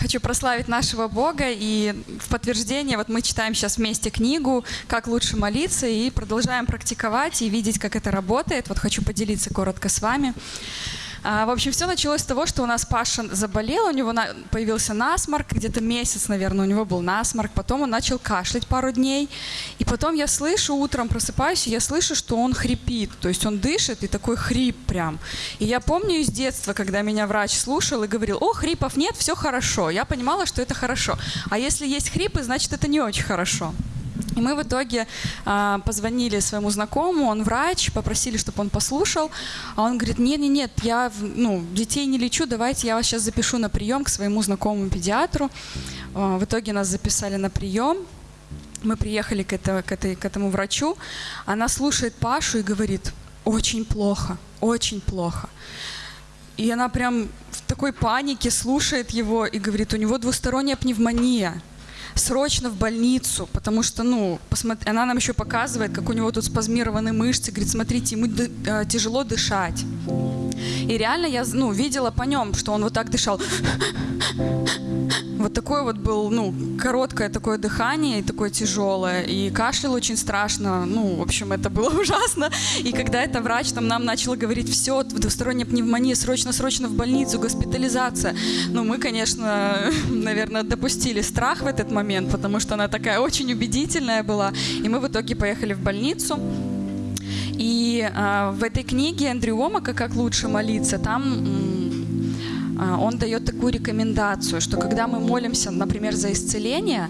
Хочу прославить нашего Бога, и в подтверждение вот мы читаем сейчас вместе книгу «Как лучше молиться» и продолжаем практиковать и видеть, как это работает. Вот хочу поделиться коротко с вами. А, в общем, все началось с того, что у нас Паша заболел, у него появился насморк, где-то месяц, наверное, у него был насморк, потом он начал кашлять пару дней, и потом я слышу, утром просыпаюсь, и я слышу, что он хрипит, то есть он дышит, и такой хрип прям. И я помню из детства, когда меня врач слушал и говорил, о, хрипов нет, все хорошо, я понимала, что это хорошо. А если есть хрипы, значит, это не очень хорошо. И мы в итоге а, позвонили своему знакомому, он врач, попросили, чтобы он послушал, а он говорит, нет, нет, нет, я ну, детей не лечу, давайте я вас сейчас запишу на прием к своему знакомому педиатру. А, в итоге нас записали на прием, мы приехали к, это, к, этой, к этому врачу, она слушает Пашу и говорит, очень плохо, очень плохо. И она прям в такой панике слушает его и говорит, у него двусторонняя пневмония срочно в больницу, потому что, ну, посмотри, она нам еще показывает, как у него тут спазмированы мышцы, говорит, смотрите, ему э, тяжело дышать. И реально я, ну, видела по нем, что он вот так дышал. Вот такое вот был, ну, короткое такое дыхание и такое тяжелое. И кашлял очень страшно. Ну, в общем, это было ужасно. И когда это врач там нам начал говорить, все, двусторонняя пневмония, срочно-срочно в больницу, госпитализация. Ну, мы, конечно, наверное, допустили страх в этот момент, потому что она такая очень убедительная была. И мы в итоге поехали в больницу. И э, в этой книге Эндрю Омака «Как лучше молиться» там он дает такую рекомендацию, что когда мы молимся, например, за исцеление,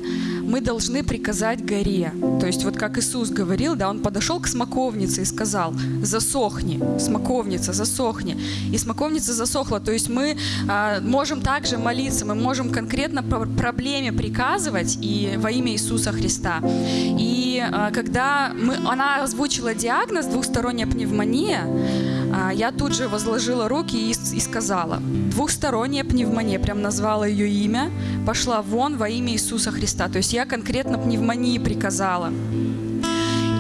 мы должны приказать горе. То есть вот как Иисус говорил, да, он подошел к смоковнице и сказал, засохни, смоковница, засохни. И смоковница засохла. То есть мы а, можем также молиться, мы можем конкретно по проблеме приказывать и во имя Иисуса Христа. И а, когда мы, она озвучила диагноз двухсторонняя пневмония, а, я тут же возложила руки и, и сказала, двухсторонняя пневмония, прям назвала ее имя, пошла вон во имя Иисуса Христа. То есть я конкретно пневмонии приказала.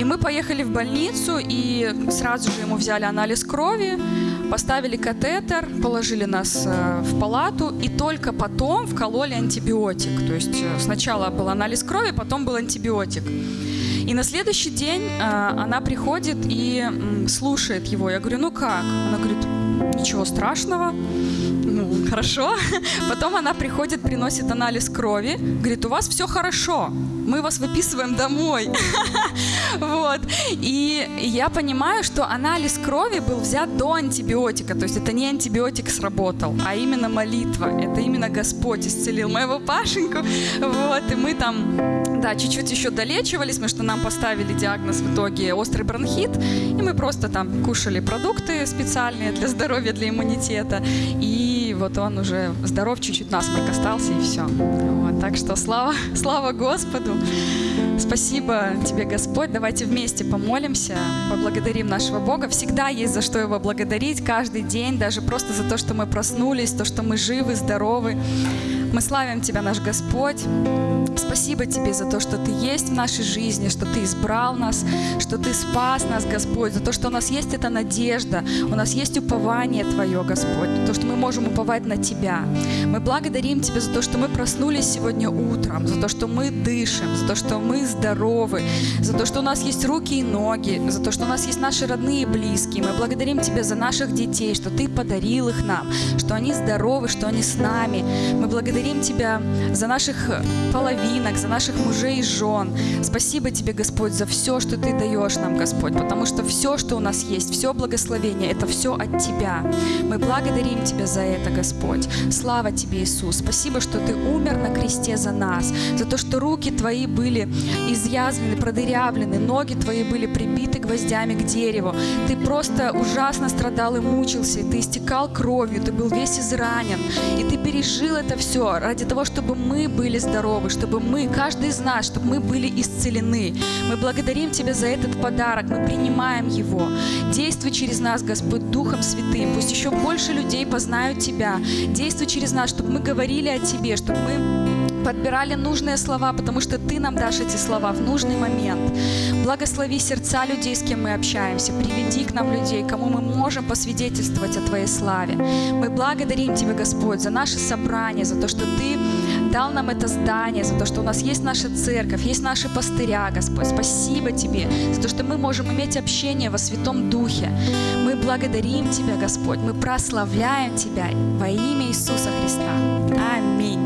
И мы поехали в больницу, и сразу же ему взяли анализ крови, поставили катетер, положили нас э, в палату, и только потом вкололи антибиотик. То есть э, сначала был анализ крови, потом был антибиотик. И на следующий день э, она приходит и слушает его. Я говорю, ну как? Она говорит, ничего страшного, ну, хорошо. Потом она приходит, приносит анализ крови, говорит, у вас все хорошо, мы вас выписываем домой. Вот. И я понимаю, что анализ крови был взят до антибиотика, то есть это не антибиотик сработал, а именно молитва, это именно Господь исцелил моего Пашеньку. Вот, и мы там, да, чуть-чуть еще долечивались, потому что нам поставили диагноз в итоге острый бронхит, и мы просто там кушали продукты специальные для здоровья, для иммунитета, и вот он уже здоров, чуть-чуть насморк остался, и все. Вот, так что слава, слава Господу. Спасибо тебе, Господь. Давайте вместе помолимся, поблагодарим нашего Бога. Всегда есть за что его благодарить, каждый день, даже просто за то, что мы проснулись, то, что мы живы, здоровы. Мы славим Тебя, наш Господь. Спасибо Тебе за то, что Ты есть в нашей жизни, что Ты избрал нас, что Ты спас нас, Господь, за то, что у нас есть эта надежда, у нас есть упование Твое, Господь, то, что мы можем уповать на Тебя. Мы благодарим Тебя за то, что мы проснулись сегодня утром, за то, что мы дышим, за то, что мы здоровы, за то, что у нас есть руки и ноги, за то, что у нас есть наши родные и близкие. Мы благодарим Тебя за наших детей, что Ты подарил их нам, что они здоровы, что они с нами. Мы благодарим благодарим Тебя за наших половинок, за наших мужей и жен. Спасибо Тебе, Господь, за все, что Ты даешь нам, Господь, потому что все, что у нас есть, все благословение, это все от Тебя. Мы благодарим Тебя за это, Господь. Слава Тебе, Иисус. Спасибо, что Ты умер на кресте за нас, за то, что руки Твои были изъязвлены, продырявлены, ноги Твои были прибиты гвоздями к дереву. Ты просто ужасно страдал и мучился, и Ты истекал кровью, Ты был весь изранен, и Ты пережил это все, ради того, чтобы мы были здоровы, чтобы мы, каждый из нас, чтобы мы были исцелены. Мы благодарим Тебя за этот подарок, мы принимаем его. Действуй через нас, Господь, Духом Святым. Пусть еще больше людей познают Тебя. Действуй через нас, чтобы мы говорили о Тебе, чтобы мы подбирали нужные слова, потому что Ты нам дашь эти слова в нужный момент. Благослови сердца людей, с кем мы общаемся. Приведи к нам людей, кому мы можем посвидетельствовать о Твоей славе. Мы благодарим Тебя, Господь, за наше собрание, за то, что Ты дал нам это здание, за то, что у нас есть наша церковь, есть наши пастыря, Господь. Спасибо Тебе за то, что мы можем иметь общение во Святом Духе. Мы благодарим Тебя, Господь, мы прославляем Тебя во имя Иисуса Христа. Аминь.